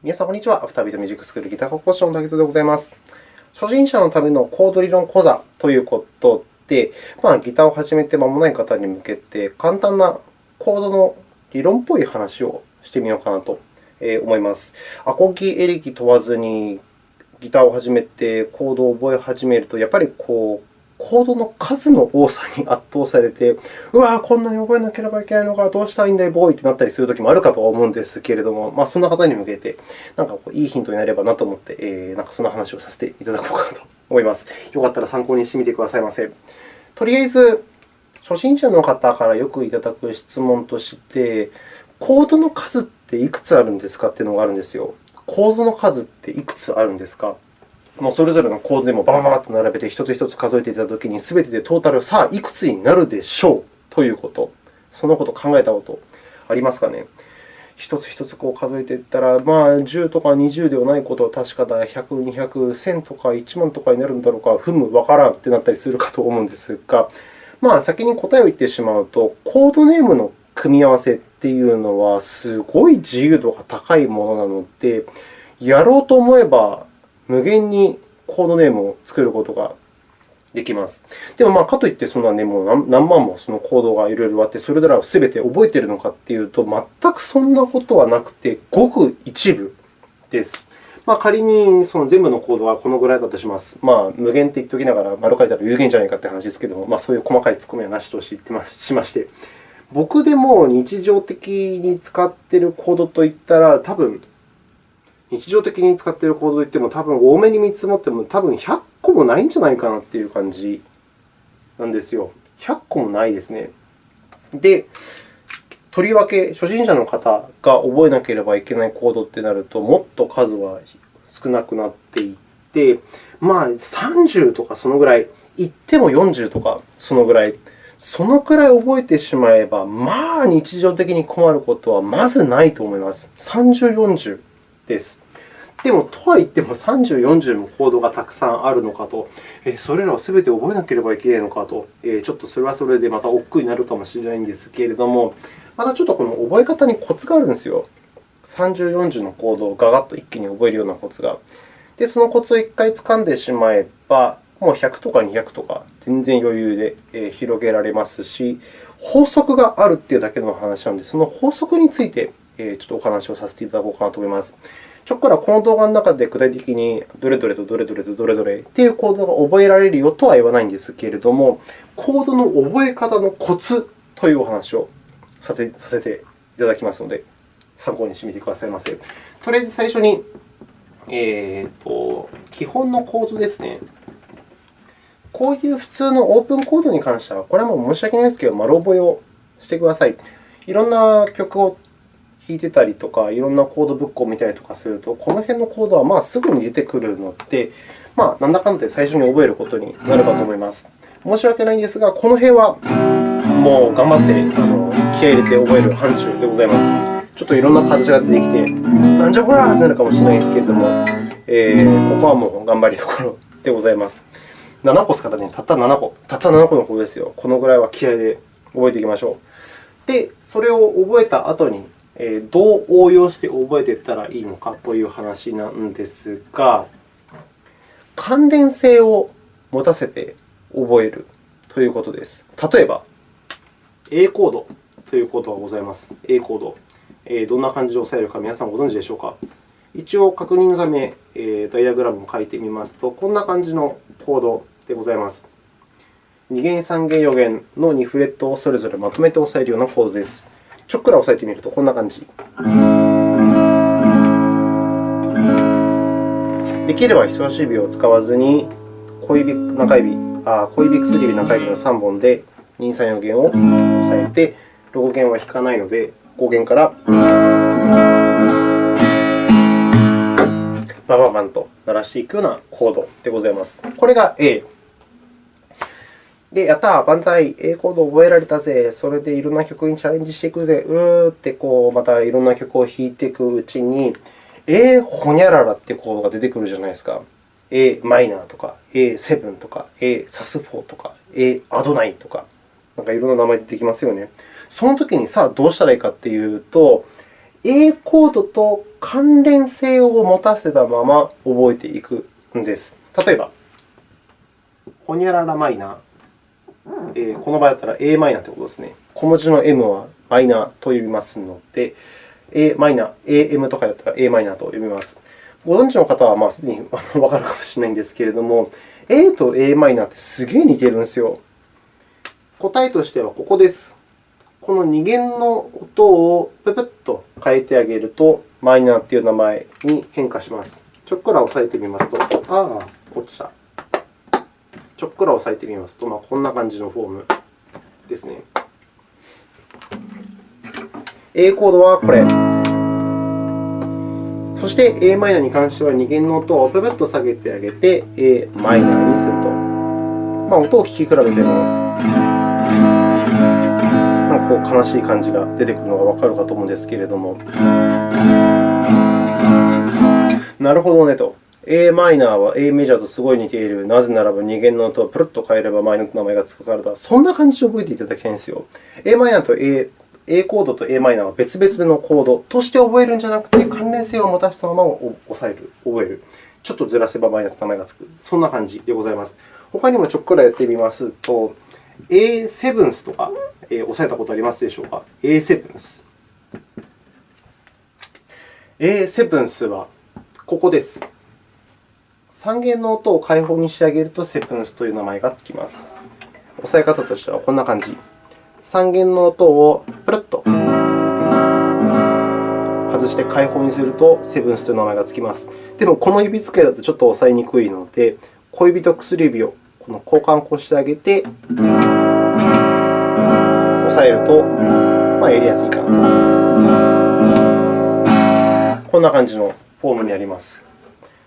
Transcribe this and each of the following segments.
皆さん、こんにちは。アフタービートミュージックスクールギター科講師の竹田でございます。初心者のためのコード理論講座ということで、まあ、ギターを始めて間もない方に向けて、簡単なコードの理論っぽい話をしてみようかなと思います。アコギ、エレキ問わずにギターを始めてコードを覚え始めると、やっぱりこうコードの数の多さに圧倒されて、うわこんなに覚えなければいけないのか、どうしたらいいんだい、ボーイってなったりするときもあるかとは思うんですけれども、まあ、そんな方に向けて、なんかこういいヒントになればなと思って、えー、なんかそんな話をさせていただこうかと思います。よかったら参考にしてみてくださいませ。とりあえず、初心者の方からよくいただく質問として、コードの数っていくつあるんですかというのがあるんですよ。コードの数っていくつあるんですか？もうそれぞれのコードでもバババッと並べて、一つ一つ数えていたときに、すべてでトータル、さあ、いくつになるでしょうということ、そのことを考えたことありますかね。一つ一つこう数えていったら、まあ、10とか20ではないことは確かだ、100、200、1000とか1万とかになるんだろうか、ふむ、わからんってなったりするかと思うんですが、まあ、先に答えを言ってしまうと、コードネームの組み合わせっていうのは、すごい自由度が高いものなので、やろうと思えば無限にコードネームを作ることができます。でも、まあ、かといってそんな、ね、もう何万もそのコードがいろいろあって、それらをすべて覚えているのかというと、全くそんなことはなくて、ごく一部です。まあ、仮にその全部のコードはこのぐらいだとします。まあ、無限って言っておきながら、丸書いたら有限じゃないかという話ですけれども、まあ、そういう細かい突っ込みはなしとしてしまして、僕でも日常的に使っているコードといったら、多分日常的に使っているコードといっても、多分多めに見積もっても、多分100個もないんじゃないかなという感じなんですよ。100個もないですね。で、とりわけ初心者の方が覚えなければいけないコードってなると、もっと数は少なくなっていって、まあ、30とかそのぐらい、言っても40とかそのぐらい、そのくらい覚えてしまえば、まあ、日常的に困ることはまずないと思います。30、40です。でも、とはいっても30、40もコードがたくさんあるのかと、それらをすべて覚えなければいけないのかと、ちょっとそれはそれでまた億劫になるかもしれないんですけれども、またちょっとこの覚え方にコツがあるんですよ。30、40のコードをガガッと一気に覚えるようなコツが。で、そのコツを1回掴んでしまえば、もう100とか200とか全然余裕で広げられますし、法則があるというだけの話なので、その法則についてちょっとお話をさせていただこうかなと思います。ちょっからこの動画の中で具体的にどれどれとどれどれとどれどれというコードが覚えられるよとは言わないんですけれども、コードの覚え方のコツというお話をさせていただきますので、参考にしてみてくださいませ。とりあえず最初に、えーと、基本のコードですね。こういう普通のオープンコードに関しては、これはもう申し訳ないですけど、丸覚えをしてください。いろんな曲を弾いてたりとか、いろんなコードブックを見たりとかすると、この辺のコードはまあすぐに出てくるので、まあ、なんだかんだで最初に覚えることになるかと思います。申し訳ないんですが、この辺はもう頑張ってあの気合い入れて覚える範疇でございます。ちょっといろんな形が出てきて、なんじゃこらってなるかもしれないですけれども、えー、ここはもう頑張りどころでございます。7個ですからね、たった7個。たった7個のコードですよ。このぐらいは気合いで覚えていきましょう。で、それを覚えた後に、どう応用して覚えていったらいいのかという話なんですが、関連性を持たせて覚えるということです。例えば、A コードというコードがございます。A コード。どんな感じで押さえるか皆さんご存知でしょうか？一応、確認のため、ダイアグラムを書いてみますと、こんな感じのコードでございます。2弦、3弦、4弦の2フレットをそれぞれまとめて押さえるようなコードです。ちょっくら押さえてみるとこんな感じ。できれば人差し指を使わずに小指中指あ小指薬指中指の3本で2、3、4弦を押さえて、6弦は弾かないので、5弦からバババンと鳴らしていくようなコードでございます。これが A。で、やったー、万歳、A コード覚えられたぜ、それでいろんな曲にチャレンジしていくぜ、うーってこうまたいろんな曲を弾いていくうちに、A ほにゃららってコードが出てくるじゃないですか。A マイナーとか、A7 とか、A サス4とか、A アドナインとか、なんかいろんな名前出てきますよね。その時にさあどうしたらいいかっていうと、A コードと関連性を持たせたまま覚えていくんです。例えば、ほにゃららマイナー。えー、この場合だったら a マイナーということですね。小文字の m はマイナーと呼びますので、Am、Am とかだったら a マイナーと呼びます。ご存知の方はまあすでにわかるかもしれないんですけれども、A と a マイナーってすげえ似てるんですよ。答えとしてはここです。この2弦の音をぷぷっと変えてあげると、マイナーという名前に変化します。ちょっくら押さえてみますと、ああ、落ちた。ちょっくら押さえてみますと、まあ、こんな感じのフォームですね。A コードはこれ。そして a マイナーに関しては2弦の音をぷぷっと下げてあげて a マイナーにすると。まあ、音を聴き比べてもこう悲しい感じが出てくるのがわかるかと思うんですけれども。なるほどねと。A マイナーは a メジャーとすごい似ている。なぜならば2弦の音をプルッと変えればマイナーと名前がつくからだ。そんな感じで覚えていただきたいんですよ。a マイナーと a A コードと a マイナーは別々のコードとして覚えるんじゃなくて、関連性を持たせたままを押さえる、覚える。ちょっとずらせばマイナーと名前がつく。そんな感じでございます。他にもちょっくらやってみますと、A セブンスとか、えー、押さえたことありますでしょうか ?A セブンス。A セブンスはここです。3弦の音を開放にしてあげると、セブンスという名前がつきます。押さえ方としてはこんな感じ。3弦の音をプルッと外して開放にすると、セブンスという名前がつきます。でも、この指使いだとちょっと押さえにくいので、小指と薬指をこの交換をしてあげて、押さえると、まあ、やりやすいかなと。こんな感じのフォームになります。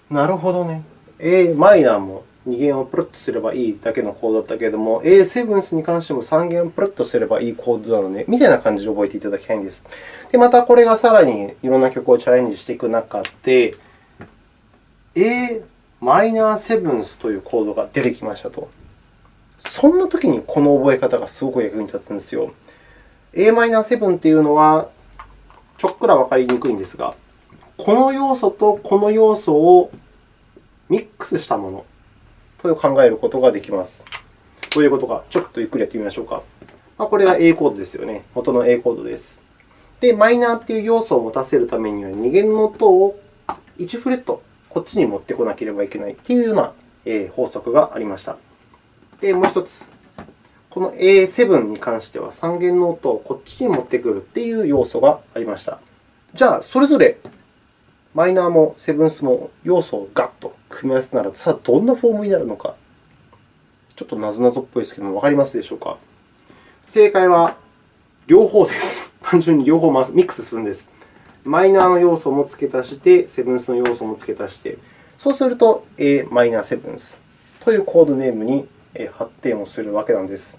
なるほどね。A マイナーも2弦をプルッとすればいいだけのコードだったけれども、A セブンスに関しても3弦をプルッとすればいいコードなので、みたいな感じで覚えていただきたいんです。で、またこれがさらにいろんな曲をチャレンジしていく中で、A マイナーセブンスというコードが出てきましたと。そんなときにこの覚え方がすごく役に立つんですよ。a マイナー7というのは、ちょっくらわかりにくいんですが、この要素とこの要素をミックスしたものと考えることができます。どういうことか、ちょっとゆっくりやってみましょうか。まあ、これが A コードですよね。元の A コードです。で、マイナーという要素を持たせるためには、2弦の音を1フレットこっちに持ってこなければいけないというような法則がありました。で、もう1つ。この A7 に関しては3弦の音をこっちに持ってくるという要素がありました。じゃあ、それぞれマイナーもセブンスも要素をガッと組み合わせなら、さあ、どんなフォームになるのか。ちょっとなぞなぞっぽいですけども、わかりますでしょうか正解は両方です。単純に両方ミックスするんです。マイナーの要素も付け足して、セブンスの要素も付け足して、そうすると A マイナーセブンスというコードネームに発展をするわけなんです。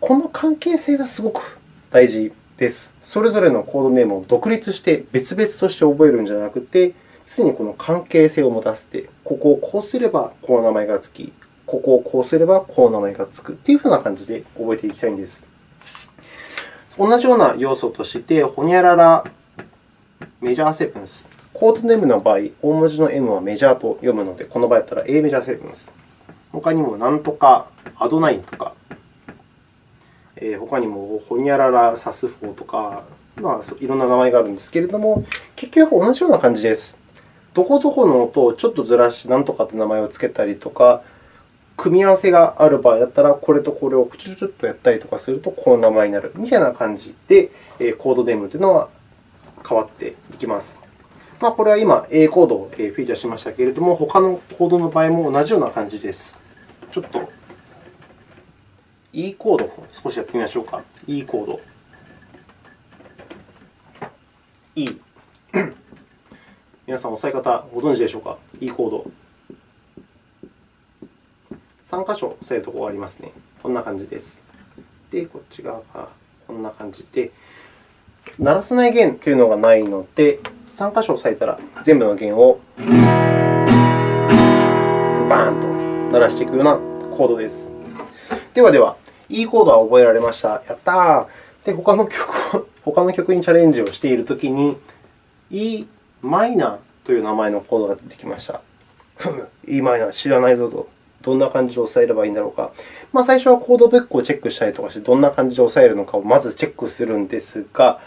この関係性がすごく大事です。それぞれのコードネームを独立して別々として覚えるんじゃなくて、常にこの関係性を持たせて、ここをこうすればこう名前がつき、ここをこうすればこう名前がつくというふうな感じで覚えていきたいんです。同じような要素として、ほにゃららメジャーセブンス。コードネームの場合、大文字の M はメジャーと読むので、この場合だったら A メジャーセブンス。他にもなんとかアドナインとか、えー、他にもホニャララサスフォーとか、まあ、いろんな名前があるんですけれども、結局同じような感じです。どこどこの音をちょっとずらしてなんとかという名前をつけたりとか、組み合わせがある場合だったら、これとこれをちょちょっとやったりとかすると、この名前になるみたいな感じで、コードネームというのは変わっていきます。まあ、これは今、A コードをフィーチャーしましたけれども、他のコードの場合も同じような感じです。ちょっと E コードを少しやってみましょうか。E コード。E。皆さん、押さえ方ご存知でしょうか ?E コード。3箇所押さえるところがありますね。こんな感じです。で、こっち側がこんな感じで、鳴らさない弦というのがないので、3箇所押さえたら全部の弦をバーンと鳴らしていくようなコードです。ではでは、E コードは覚えられました。やったー。で、他の曲他の曲にチャレンジをしているときに、E マイナーという名前のコードが出てきました。ふむ、E マイナー知らないぞと。どんな感じで押さえればいいんだろうか。まあ、最初はコードブックをチェックしたりとかして、どんな感じで押さえるのかをまずチェックするんですが、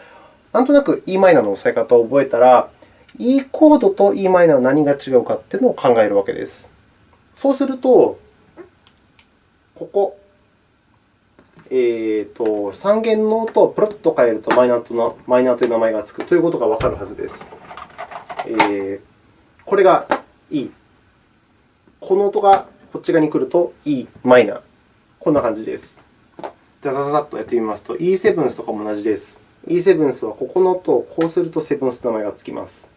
なんとなく e マイナーの押さえ方を覚えたら、E コードと e マイナーは何が違うかというのを考えるわけです。そうすると、ここ、えーと、3弦の音をプロッと変えるとマイナーとマイナーという名前がつくということがわかるはずです。えー、これが E。この音がこっち側に来ると E マイナー。こんな感じです。ザザザッとやってみますと、E7 とかも同じです。E7 はここの音をこうするとセブンスと名前がつきます。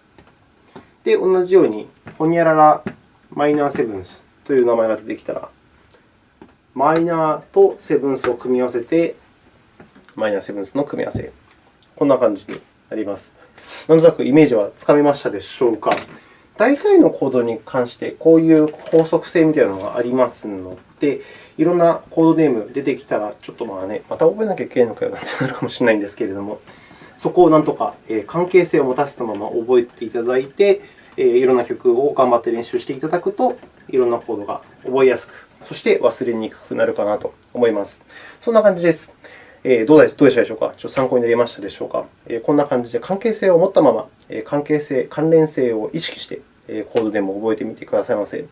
で、同じように、ホニャララマイナーセブンスという名前が出てきたら、マイナーとセブンスを組み合わせて、マイナーセブンスの組み合わせ。こんな感じになります。なんとなくイメージはつかめましたでしょうか。大体のコードに関して、こういう法則性みたいなのがありますので、いろんなコードネーム出てきたら、ちょっとまあね、また覚えなきゃいけないのかよなんてなるかもしれないんですけれども、そこをなんとか関係性を持たせたまま覚えていただいて、いろんな曲を頑張って練習していただくと、いろんなコードが覚えやすく、そして忘れにくくなるかなと思います。そんな感じです。えー、どうでしたでしょうか？ちょっと参考になりましたでしょうか、え、こんな感じで関係性を持ったまま、え、関係性、関連性を意識して、えコードでも覚えてみてくださいませ。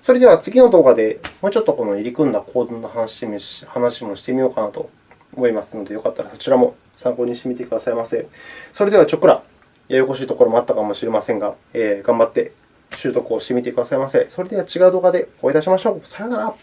それでは次の動画でもうちょっとこの入り組んだコードの話もしてみようかなと思いますので、よかったらそちらも参考にしてみてくださいませ。それでは、ちょっくらややこしいところもあったかもしれませんが、えー、頑張って習得をしてみてくださいませ。それでは違う動画でお会いいたしましょう。さようなら。